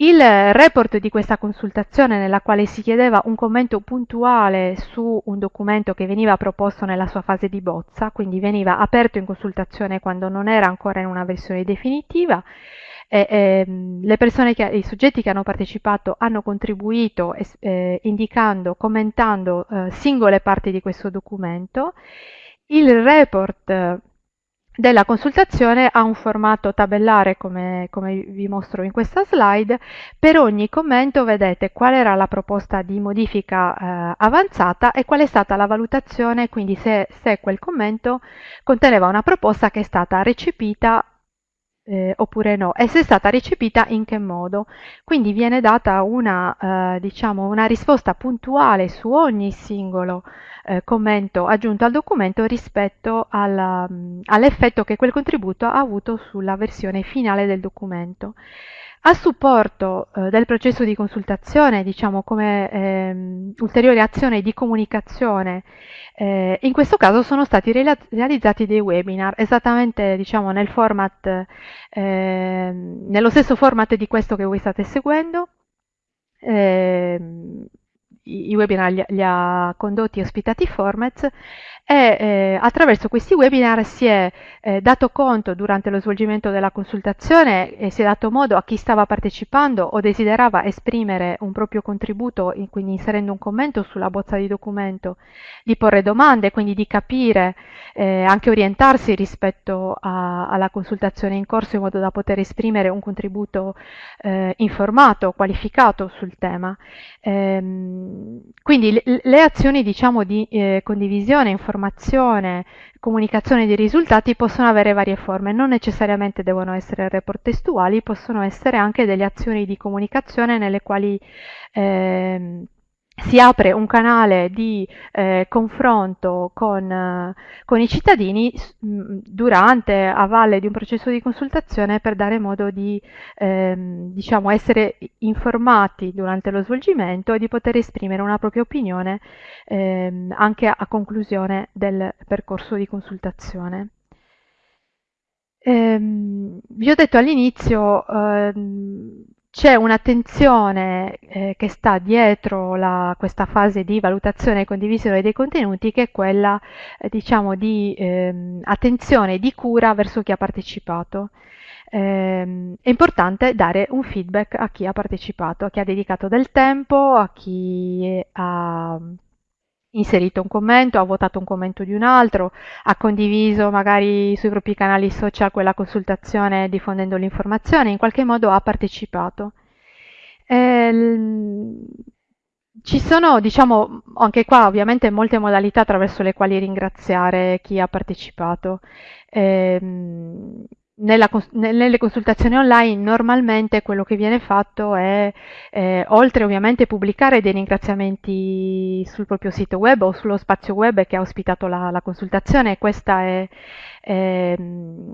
Il report di questa consultazione nella quale si chiedeva un commento puntuale su un documento che veniva proposto nella sua fase di bozza, quindi veniva aperto in consultazione quando non era ancora in una versione definitiva, e, e, le persone che, i soggetti che hanno partecipato hanno contribuito eh, indicando, commentando eh, singole parti di questo documento. Il report della consultazione ha un formato tabellare come, come, vi mostro in questa slide. Per ogni commento vedete qual era la proposta di modifica eh, avanzata e qual è stata la valutazione, quindi se, se quel commento conteneva una proposta che è stata recepita eh, oppure no e se è stata recepita in che modo. Quindi viene data una, eh, diciamo, una risposta puntuale su ogni singolo eh, commento aggiunto al documento rispetto all'effetto che quel contributo ha avuto sulla versione finale del documento. A supporto eh, del processo di consultazione, diciamo come ehm, ulteriore azione di comunicazione, eh, in questo caso sono stati realizzati dei webinar, esattamente diciamo, nel format, eh, nello stesso format di questo che voi state seguendo. Eh, i webinar li, li ha condotti e ospitati Formez e eh, attraverso questi webinar si è eh, dato conto durante lo svolgimento della consultazione e si è dato modo a chi stava partecipando o desiderava esprimere un proprio contributo, in, quindi inserendo un commento sulla bozza di documento, di porre domande, quindi di capire, eh, anche orientarsi rispetto a, alla consultazione in corso in modo da poter esprimere un contributo eh, informato, qualificato sul tema. Ehm, quindi le, azioni diciamo, di eh, condivisione, informazione, informazione, comunicazione di risultati possono avere varie forme, non necessariamente devono essere report testuali, possono essere anche delle azioni di comunicazione nelle quali eh, si apre un canale di eh, confronto con, eh, con, i cittadini durante, a valle di un processo di consultazione per dare modo di ehm, diciamo, essere informati durante lo svolgimento e di poter esprimere una propria opinione ehm, anche a, a, conclusione del percorso di consultazione. Ehm, vi ho detto all'inizio ehm, c'è un'attenzione eh, che sta dietro la, questa fase di valutazione e condivisione dei contenuti che è quella eh, diciamo di eh, attenzione e di cura verso chi ha partecipato. Eh, è importante dare un feedback a chi ha partecipato, a chi ha dedicato del tempo, a chi ha inserito un commento, ha votato un commento di un altro, ha condiviso magari sui propri canali social quella consultazione diffondendo l'informazione, in qualche modo ha partecipato. Eh, ci sono, diciamo, anche qua ovviamente molte modalità attraverso le quali ringraziare chi ha partecipato. Eh, nella, nelle consultazioni online normalmente quello che viene fatto è, eh, oltre ovviamente pubblicare dei ringraziamenti sul proprio sito web o sullo spazio web che ha ospitato la, la consultazione, questa è, è,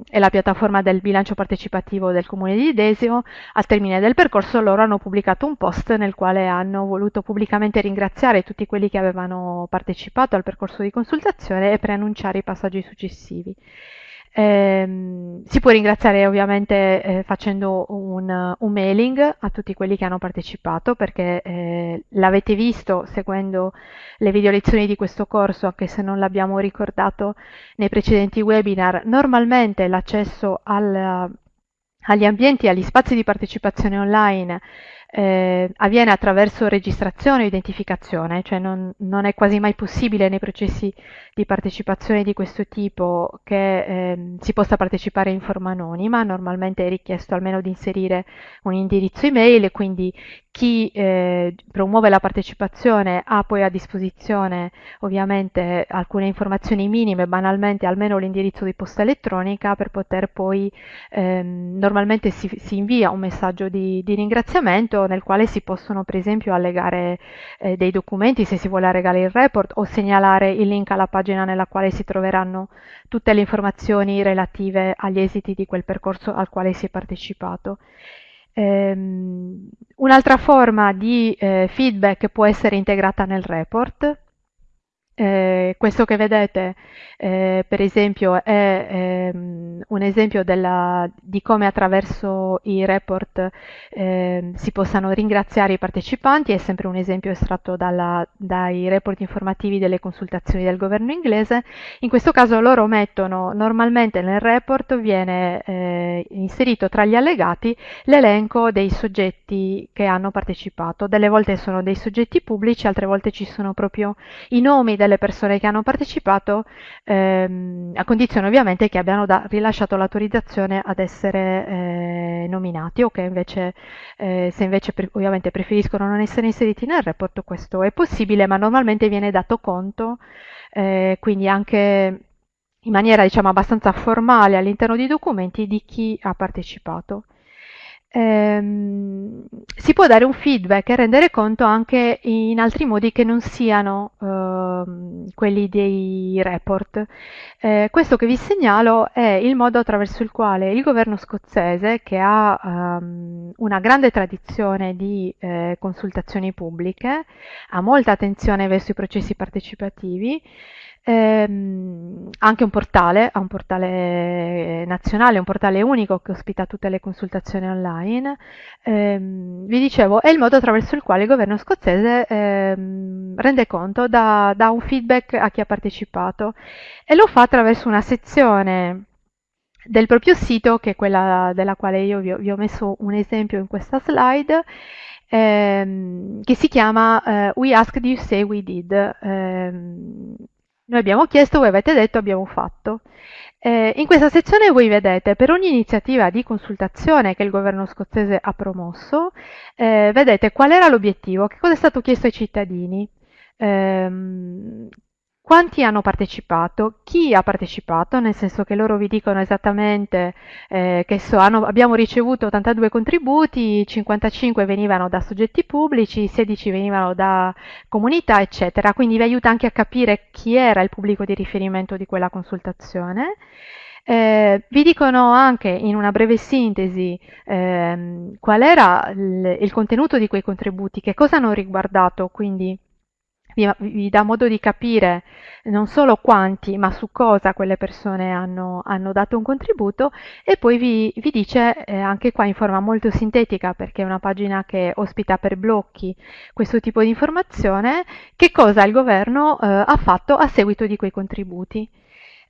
è, la piattaforma del bilancio partecipativo del comune di Desio, al termine del percorso loro hanno pubblicato un post nel quale hanno voluto pubblicamente ringraziare tutti quelli che avevano partecipato al percorso di consultazione e preannunciare i passaggi successivi. Eh, si può ringraziare ovviamente eh, facendo un, un, mailing a tutti quelli che hanno partecipato perché eh, l'avete visto seguendo le video lezioni di questo corso, anche se non l'abbiamo ricordato nei precedenti webinar, normalmente l'accesso agli ambienti, agli spazi di partecipazione online eh, avviene attraverso registrazione o identificazione, cioè non, non, è quasi mai possibile nei processi di partecipazione di questo tipo che eh, si possa partecipare in forma anonima, normalmente è richiesto almeno di inserire un indirizzo email e quindi chi eh, promuove la partecipazione ha poi a disposizione ovviamente alcune informazioni minime, banalmente almeno l'indirizzo di posta elettronica per poter poi ehm, normalmente si, si, invia un messaggio di, di ringraziamento nel quale si possono per esempio allegare eh, dei documenti se si vuole allegare il report o segnalare il link alla pagina nella quale si troveranno tutte le informazioni relative agli esiti di quel percorso al quale si è partecipato. Um, un'altra forma di eh, feedback può essere integrata nel report, eh, questo che vedete, eh, per esempio, è ehm, un esempio della, di come attraverso i report eh, si possano ringraziare i partecipanti, è sempre un esempio estratto dalla, dai report informativi delle consultazioni del governo inglese. In questo caso loro mettono, normalmente nel report viene eh, inserito tra gli allegati l'elenco dei soggetti che hanno partecipato. Delle volte sono dei soggetti pubblici, altre volte ci sono proprio i nomi delle persone che hanno partecipato, ehm, a condizione ovviamente che abbiano da, rilasciato l'autorizzazione ad essere eh, nominati o che invece, eh, se invece pre ovviamente preferiscono non essere inseriti nel report, questo è possibile, ma normalmente viene dato conto, eh, quindi anche in maniera diciamo abbastanza formale all'interno dei documenti di chi ha partecipato ehm, si può dare un feedback e rendere conto anche in altri modi che non siano ehm, quelli dei report. Eh, questo che vi segnalo è il modo attraverso il quale il governo scozzese, che ha ehm, una grande tradizione di eh, consultazioni pubbliche, ha molta attenzione verso i processi partecipativi, ehm, anche un portale, ha un portale nazionale, un portale unico che ospita tutte le consultazioni online. Ehm, vi dicevo, è il modo attraverso il quale il governo scozzese ehm, rende conto, dà, dà un feedback a chi ha partecipato e lo fa attraverso una sezione del proprio sito, che è quella della quale io vi ho, vi ho messo un esempio in questa slide, ehm, che si chiama eh, We Asked You Say We Did. Ehm, noi abbiamo chiesto, voi avete detto, abbiamo fatto. Eh, in questa sezione voi vedete per ogni iniziativa di consultazione che il governo scozzese ha promosso, eh, vedete qual era l'obiettivo, che cosa è stato chiesto ai cittadini, ehm, quanti hanno partecipato, chi ha partecipato, nel senso che loro vi dicono esattamente eh, che so, hanno, abbiamo ricevuto 82 contributi, 55 venivano da soggetti pubblici, 16 venivano da comunità, eccetera. Quindi vi aiuta anche a capire chi era il pubblico di riferimento di quella consultazione. Eh, vi dicono anche in una breve sintesi eh, qual era il, il contenuto di quei contributi, che cosa hanno riguardato, quindi vi, vi, dà modo di capire non solo quanti, ma su cosa quelle persone hanno, hanno dato un contributo e poi vi, vi dice eh, anche qua in forma molto sintetica, perché è una pagina che ospita per blocchi questo tipo di informazione, che cosa il governo eh, ha fatto a seguito di quei contributi.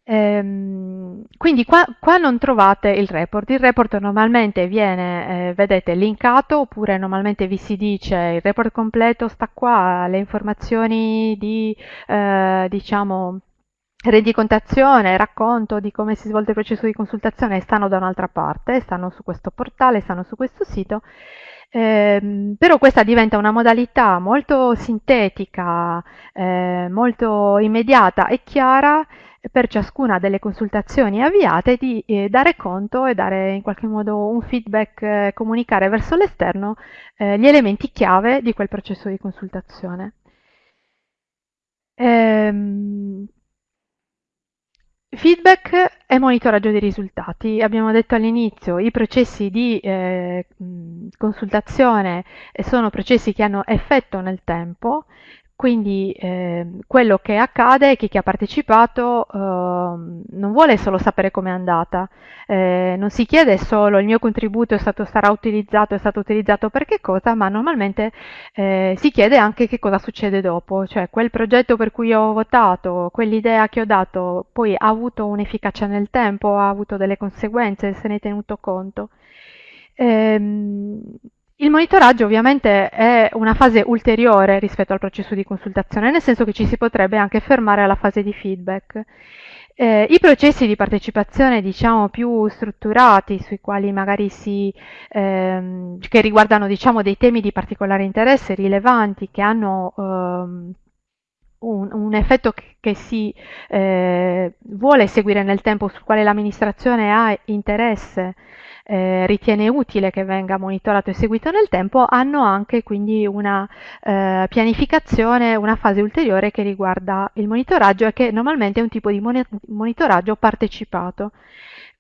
Ehm, quindi qua, qua, non trovate il report, il report normalmente viene, eh, vedete, linkato oppure normalmente vi si dice il report completo sta qua, le informazioni di, eh, diciamo, rendicontazione, racconto di come si svolge il processo di consultazione stanno da un'altra parte, stanno su questo portale, stanno su questo sito, eh, però questa diventa una modalità molto sintetica, eh, molto immediata e chiara per ciascuna delle consultazioni avviate di eh, dare conto e dare in qualche modo un feedback, eh, comunicare verso l'esterno eh, gli elementi chiave di quel processo di consultazione. Ehm, Feedback e monitoraggio dei risultati. Abbiamo detto all'inizio, i processi di eh, consultazione sono processi che hanno effetto nel tempo quindi eh, quello che accade è che chi ha partecipato eh, non vuole solo sapere com'è andata, eh, non si chiede solo il mio contributo è stato, sarà utilizzato, è stato utilizzato per che cosa, ma normalmente eh, si chiede anche che cosa succede dopo, cioè quel progetto per cui ho votato, quell'idea che ho dato, poi ha avuto un'efficacia nel tempo, ha avuto delle conseguenze, se ne è tenuto conto. Ehm, il monitoraggio ovviamente è una fase ulteriore rispetto al processo di consultazione, nel senso che ci si potrebbe anche fermare alla fase di feedback. Eh, I processi di partecipazione, diciamo, più strutturati, sui quali magari si, ehm, che riguardano, diciamo, dei temi di particolare interesse, rilevanti, che hanno ehm, un, un, effetto che, che si eh, vuole seguire nel tempo, sul quale l'amministrazione ha interesse, eh, ritiene utile che venga monitorato e seguito nel tempo, hanno anche quindi una eh, pianificazione, una fase ulteriore che riguarda il monitoraggio e che normalmente è un tipo di monitoraggio partecipato.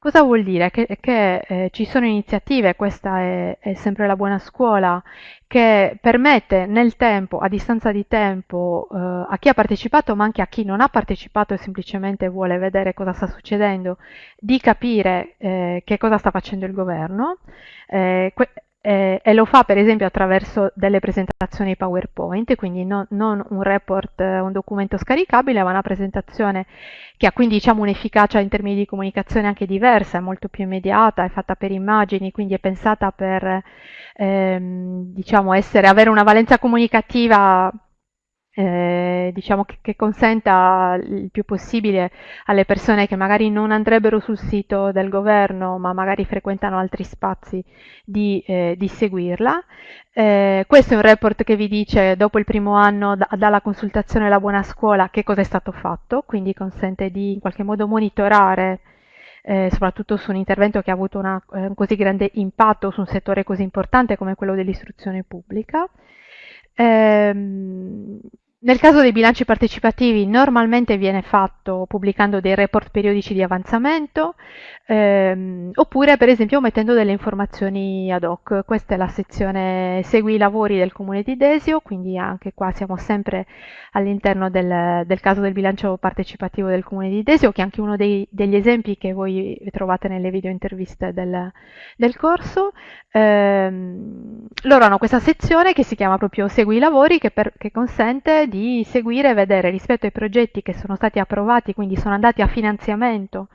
Cosa vuol dire? Che, che eh, ci sono iniziative, questa è, è, sempre la buona scuola, che permette nel tempo, a distanza di tempo, eh, a chi ha partecipato, ma anche a chi non ha partecipato e semplicemente vuole vedere cosa sta succedendo, di capire eh, che cosa sta facendo il governo. Eh, eh, e lo fa per esempio attraverso delle presentazioni PowerPoint, quindi non, non, un report, un documento scaricabile, ma una presentazione che ha quindi diciamo, un'efficacia in termini di comunicazione anche diversa, è molto più immediata, è fatta per immagini, quindi è pensata per ehm, diciamo, essere, avere una valenza comunicativa eh, diciamo che, che, consenta il più possibile alle persone che magari non andrebbero sul sito del governo ma magari frequentano altri spazi di, eh, di seguirla. Eh, questo è un report che vi dice dopo il primo anno da, dalla consultazione alla buona scuola che cosa è stato fatto, quindi consente di in qualche modo monitorare eh, soprattutto su un intervento che ha avuto una, eh, un così grande impatto su un settore così importante come quello dell'istruzione pubblica. Ehm, nel caso dei bilanci partecipativi normalmente viene fatto pubblicando dei report periodici di avanzamento ehm, oppure per esempio mettendo delle informazioni ad hoc. Questa è la sezione Segui i lavori del Comune di Desio, quindi anche qua siamo sempre all'interno del, del caso del bilancio partecipativo del Comune di Desio, che è anche uno dei, degli esempi che voi trovate nelle video interviste del, del corso. Ehm, loro hanno questa sezione che si chiama proprio Segui i lavori, che, per, che consente di seguire e vedere rispetto ai progetti che sono stati approvati, quindi sono andati a finanziamento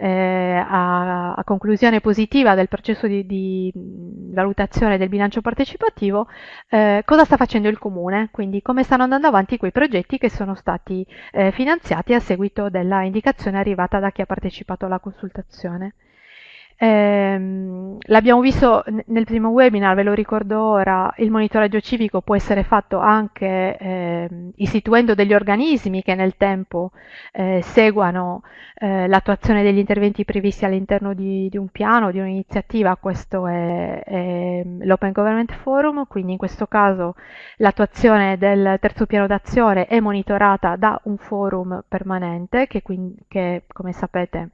eh, a, a, conclusione positiva del processo di, di, valutazione del bilancio partecipativo, eh, cosa sta facendo il comune, quindi come stanno andando avanti quei progetti che sono stati eh, finanziati a seguito della indicazione arrivata da chi ha partecipato alla consultazione. Eh, l'abbiamo visto nel primo webinar, ve lo ricordo ora, il monitoraggio civico può essere fatto anche eh, istituendo degli organismi che nel tempo eh, seguano eh, l'attuazione degli interventi previsti all'interno di, di, un piano, di un'iniziativa, questo è, è l'Open Government Forum, quindi in questo caso l'attuazione del terzo piano d'azione è monitorata da un forum permanente che, che come sapete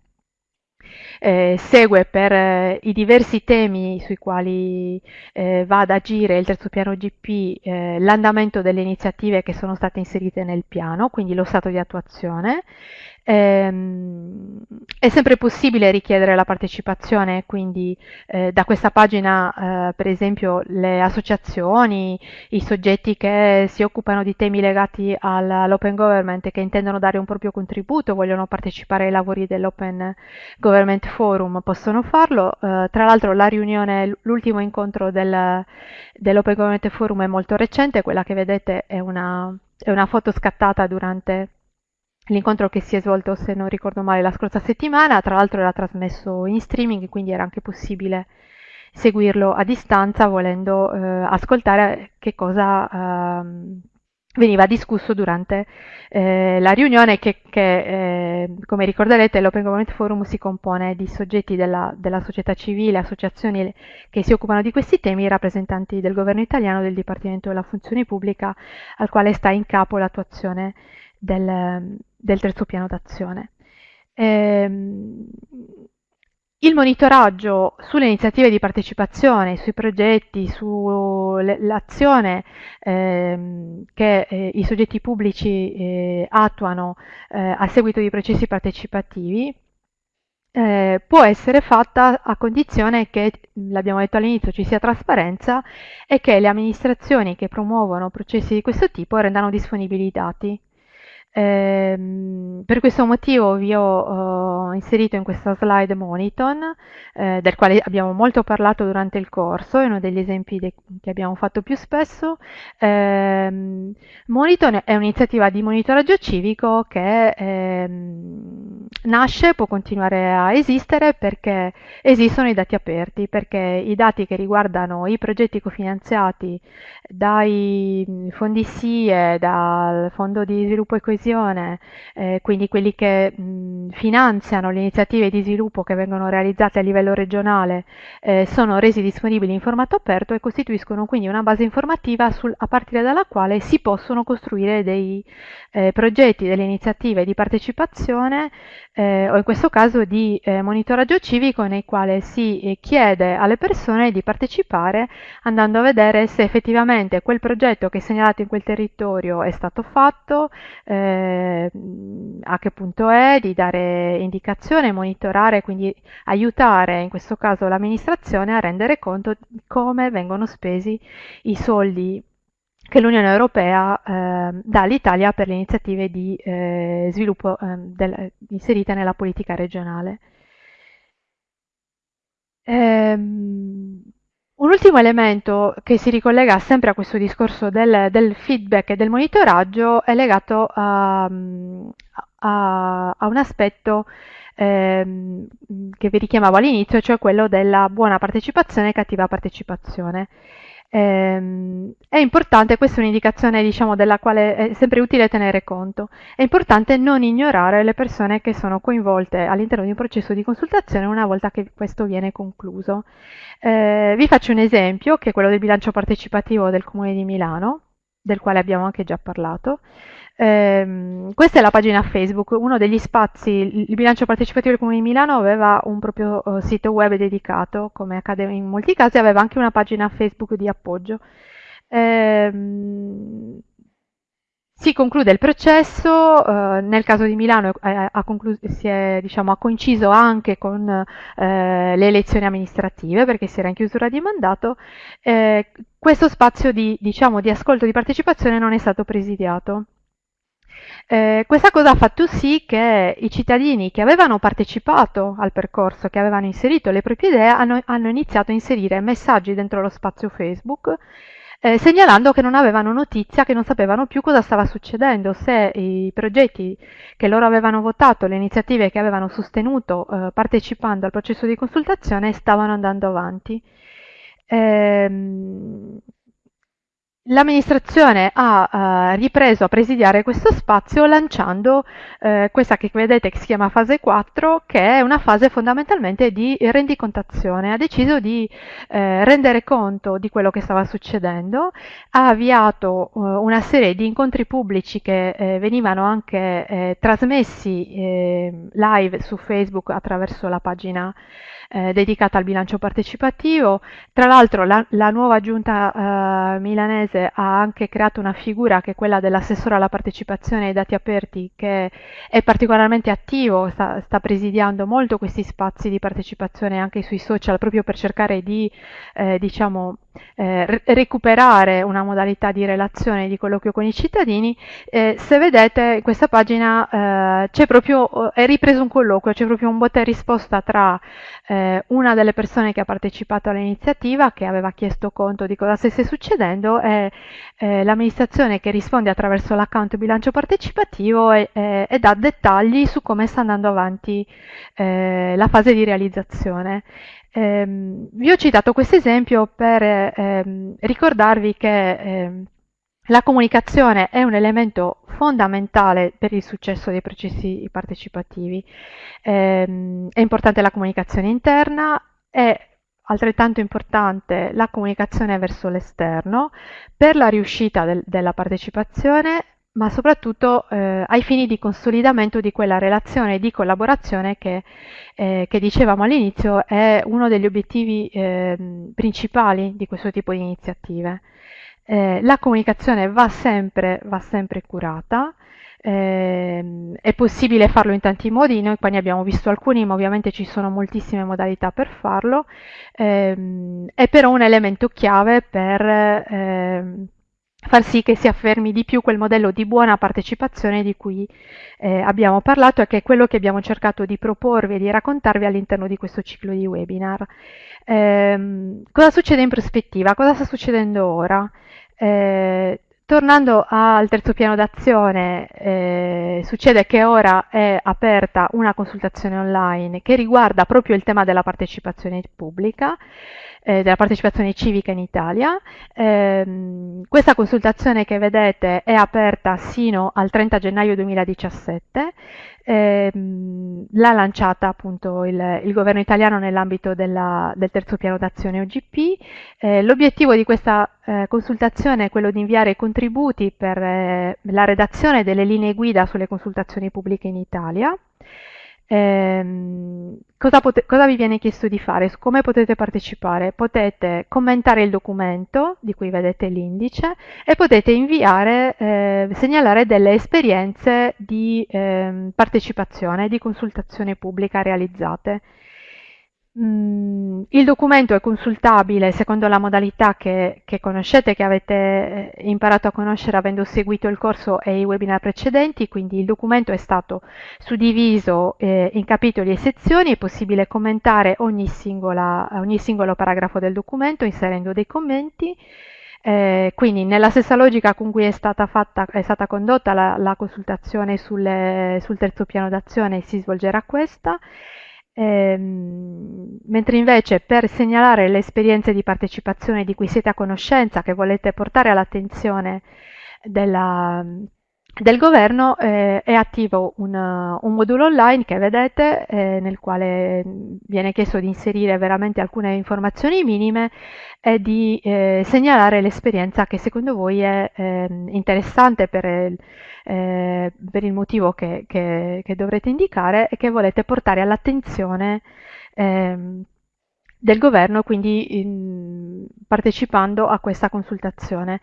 eh, segue per eh, i diversi temi sui quali eh, va ad agire il terzo piano GP eh, l'andamento delle iniziative che sono state inserite nel piano, quindi lo stato di attuazione, Ehm, è sempre possibile richiedere la partecipazione, quindi eh, da questa pagina, eh, per esempio, le associazioni, i soggetti che si occupano di temi legati all'open government e che intendono dare un proprio contributo, vogliono partecipare ai lavori dell'Open Government Forum, possono farlo. Eh, tra l'altro la riunione, l'ultimo incontro del, dell'Open Government Forum è molto recente, quella che vedete è una, è una foto scattata durante l'incontro che si è svolto, se non ricordo male, la scorsa settimana, tra l'altro era trasmesso in streaming, quindi era anche possibile seguirlo a distanza volendo eh, ascoltare che cosa, eh, veniva discusso durante eh, la riunione che, che eh, come ricorderete l'Open Government Forum si compone di soggetti della, della, società civile, associazioni che si occupano di questi temi, rappresentanti del governo italiano, del Dipartimento della Funzione Pubblica, al quale sta in capo l'attuazione del, del terzo piano d'azione. Ehm, il monitoraggio sulle iniziative di partecipazione, sui progetti, sull'azione ehm, che eh, i soggetti pubblici eh, attuano eh, a seguito di processi partecipativi eh, può essere fatta a condizione che, l'abbiamo detto all'inizio, ci sia trasparenza e che le amministrazioni che promuovono processi di questo tipo rendano disponibili i dati. Eh, per questo motivo vi ho uh, inserito in questa slide Moniton, eh, del quale abbiamo molto parlato durante il corso, è uno degli esempi che abbiamo fatto più spesso. Eh, Moniton è un'iniziativa di monitoraggio civico che ehm, nasce, può continuare a esistere perché esistono i dati aperti, perché i dati che riguardano i progetti cofinanziati dai fondi SIE, dal Fondo di Sviluppo e Coesione, eh, quindi quelli che mh, finanziano le iniziative di sviluppo che vengono realizzate a livello regionale, eh, sono resi disponibili in formato aperto e costituiscono quindi una base informativa sul, a partire dalla quale si possono costruire dei eh, progetti, delle iniziative di partecipazione eh, o in questo caso di eh, monitoraggio civico nei quali si eh, chiede alle persone di partecipare andando a vedere se effettivamente quel progetto che è segnalato in quel territorio è stato fatto, eh, a che punto è, di dare indicazione, monitorare, quindi aiutare in questo caso l'amministrazione a rendere conto di come vengono spesi i soldi che l'Unione Europea eh, dà all'Italia per le iniziative di eh, sviluppo eh, del, inserite nella politica regionale. Ehm, un ultimo elemento che si ricollega sempre a questo discorso del, del feedback e del monitoraggio è legato a, a, a un aspetto ehm, che vi richiamavo all'inizio, cioè quello della buona partecipazione e cattiva partecipazione. Ehm, è importante, questa è un'indicazione diciamo, della quale è sempre utile tenere conto, è importante non ignorare le persone che sono coinvolte all'interno di un processo di consultazione una volta che questo viene concluso. Eh, vi faccio un esempio, che è quello del bilancio partecipativo del Comune di Milano, del quale abbiamo anche già parlato. Eh, questa è la pagina Facebook, uno degli spazi, il bilancio partecipativo del Comune di Milano aveva un proprio uh, sito web dedicato, come accade in molti casi, aveva anche una pagina Facebook di appoggio. Eh, si conclude il processo, eh, nel caso di Milano eh, ha, si è, diciamo, ha, coinciso anche con eh, le elezioni amministrative perché si era in chiusura di mandato, eh, questo spazio di, diciamo, di ascolto di partecipazione non è stato presidiato. Eh, questa cosa ha fatto sì che i cittadini che avevano partecipato al percorso, che avevano inserito le proprie idee, hanno, hanno iniziato a inserire messaggi dentro lo spazio Facebook eh, segnalando che non avevano notizia, che non sapevano più cosa stava succedendo, se i progetti che loro avevano votato, le iniziative che avevano sostenuto eh, partecipando al processo di consultazione stavano andando avanti. Ehm, L'amministrazione ha uh, ripreso a presidiare questo spazio lanciando uh, questa che vedete che si chiama fase 4, che è una fase fondamentalmente di rendicontazione. Ha deciso di uh, rendere conto di quello che stava succedendo, ha avviato una serie di incontri pubblici che venivano anche trasmessi live su Facebook attraverso la pagina eh, dedicata al bilancio partecipativo. Tra l'altro la, la, nuova giunta eh, milanese ha anche creato una figura che è quella dell'assessore alla partecipazione ai dati aperti che è particolarmente attivo, sta, sta presidiando molto questi spazi di partecipazione anche sui social proprio per cercare di eh, diciamo, eh, recuperare una modalità di relazione di colloquio con i cittadini. Eh, se vedete in questa pagina eh, c'è proprio, è ripreso un colloquio, c'è proprio un botta e risposta tra eh, una delle persone che ha partecipato all'iniziativa, che aveva chiesto conto di cosa stesse succedendo, e eh, l'amministrazione che risponde attraverso l'account bilancio partecipativo e, e, e, dà dettagli su come sta andando avanti eh, la fase di realizzazione. Ehm, vi ho citato questo esempio per ehm, ricordarvi che ehm, la comunicazione è un elemento fondamentale per il successo dei processi partecipativi. Eh, è importante la comunicazione interna, è altrettanto importante la comunicazione verso l'esterno per la riuscita del, della partecipazione, ma soprattutto eh, ai fini di consolidamento di quella relazione di collaborazione che, eh, che dicevamo all'inizio è uno degli obiettivi eh, principali di questo tipo di iniziative. Eh, la comunicazione va sempre, va sempre curata, eh, è possibile farlo in tanti modi, noi qua ne abbiamo visto alcuni, ma ovviamente ci sono moltissime modalità per farlo, ehm, è però un elemento chiave per ehm, far sì che si affermi di più quel modello di buona partecipazione di cui eh, abbiamo parlato e che è quello che abbiamo cercato di proporvi e di raccontarvi all'interno di questo ciclo di webinar. Eh, cosa succede in prospettiva? Cosa sta succedendo ora? Eh, tornando al terzo piano d'azione, eh, succede che ora è aperta una consultazione online che riguarda proprio il tema della partecipazione pubblica eh, della partecipazione civica in Italia. Eh, questa consultazione che vedete è aperta sino al 30 gennaio 2017. Eh, l'ha lanciata appunto il, il, governo italiano nell'ambito del terzo piano d'azione OGP. Eh, l'obiettivo di questa eh, consultazione è quello di inviare contributi per eh, la redazione delle linee guida sulle consultazioni pubbliche in Italia. Eh, cosa, cosa, vi viene chiesto di fare? Come potete partecipare? Potete commentare il documento di cui vedete l'indice e potete inviare, eh, segnalare delle esperienze di eh, partecipazione, di consultazione pubblica realizzate. Mm, il documento è consultabile secondo la modalità che, che, conoscete, che avete eh, imparato a conoscere avendo seguito il corso e i webinar precedenti, quindi il documento è stato suddiviso eh, in capitoli e sezioni, è possibile commentare ogni, singola, ogni singolo paragrafo del documento inserendo dei commenti. Eh, quindi nella stessa logica con cui è stata, fatta, è stata condotta la, la consultazione sulle, sul terzo piano d'azione si svolgerà questa. Ehm, mentre invece per segnalare le esperienze di partecipazione di cui siete a conoscenza, che volete portare all'attenzione della, del governo, eh, è attivo un, un, modulo online che vedete eh, nel quale viene chiesto di inserire veramente alcune informazioni minime e di eh, segnalare l'esperienza che secondo voi è ehm, interessante per eh, per il motivo che, che, che, dovrete indicare e che volete portare all'attenzione eh, del governo, quindi in, partecipando a questa consultazione.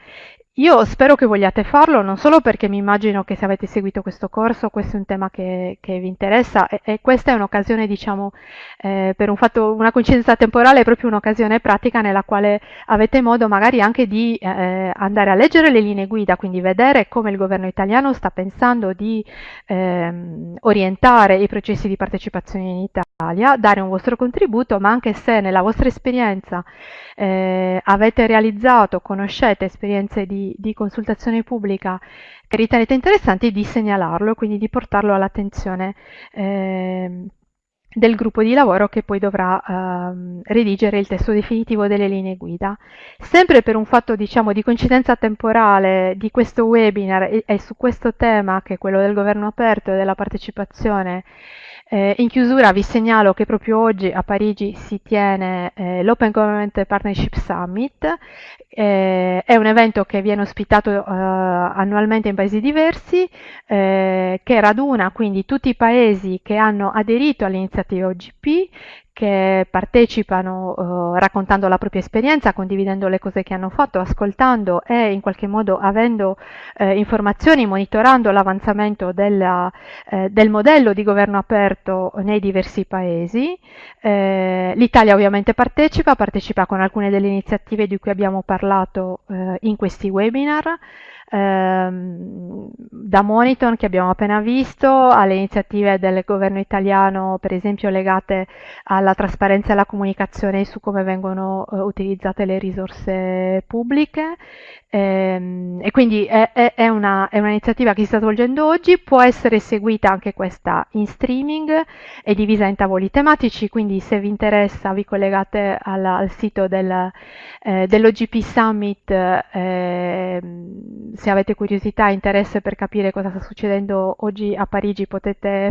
Io spero che vogliate farlo, non solo perché mi immagino che se avete seguito questo corso questo è un tema che, che vi interessa e, e, questa è un'occasione, diciamo, eh, per un fatto, una coincidenza temporale, è proprio un'occasione pratica nella quale avete modo magari anche di eh, andare a leggere le linee guida, quindi vedere come il governo italiano sta pensando di eh, orientare i processi di partecipazione in Italia, dare un vostro contributo, ma anche se nella vostra esperienza eh, avete realizzato, conoscete esperienze di, di, consultazione pubblica che ritenete interessanti, di segnalarlo, quindi di portarlo all'attenzione eh, del gruppo di lavoro che poi dovrà eh, redigere il testo definitivo delle linee guida. Sempre per un fatto diciamo, di coincidenza temporale di questo webinar e, e su questo tema che è quello del governo aperto e della partecipazione eh, in chiusura vi segnalo che proprio oggi a Parigi si tiene eh, l'Open Government Partnership Summit, eh, è un evento che viene ospitato eh, annualmente in paesi diversi, eh, che raduna quindi tutti i paesi che hanno aderito all'iniziativa OGP, che partecipano eh, raccontando la propria esperienza, condividendo le cose che hanno fatto, ascoltando e in qualche modo avendo eh, informazioni, monitorando l'avanzamento eh, del modello di governo aperto nei diversi paesi. Eh, L'Italia ovviamente partecipa, partecipa con alcune delle iniziative di cui abbiamo parlato eh, in questi webinar ehm, da Moniton che abbiamo appena visto alle iniziative del governo italiano per esempio legate alla trasparenza e alla comunicazione su come vengono eh, utilizzate le risorse pubbliche. Ehm, e quindi è, è, è, un'iniziativa che si sta svolgendo oggi, può essere seguita anche questa in streaming, è divisa in tavoli tematici, quindi se vi interessa vi collegate alla, al sito del, eh, dell'OGP Summit eh, se avete curiosità e interesse per capire cosa sta succedendo oggi a Parigi potete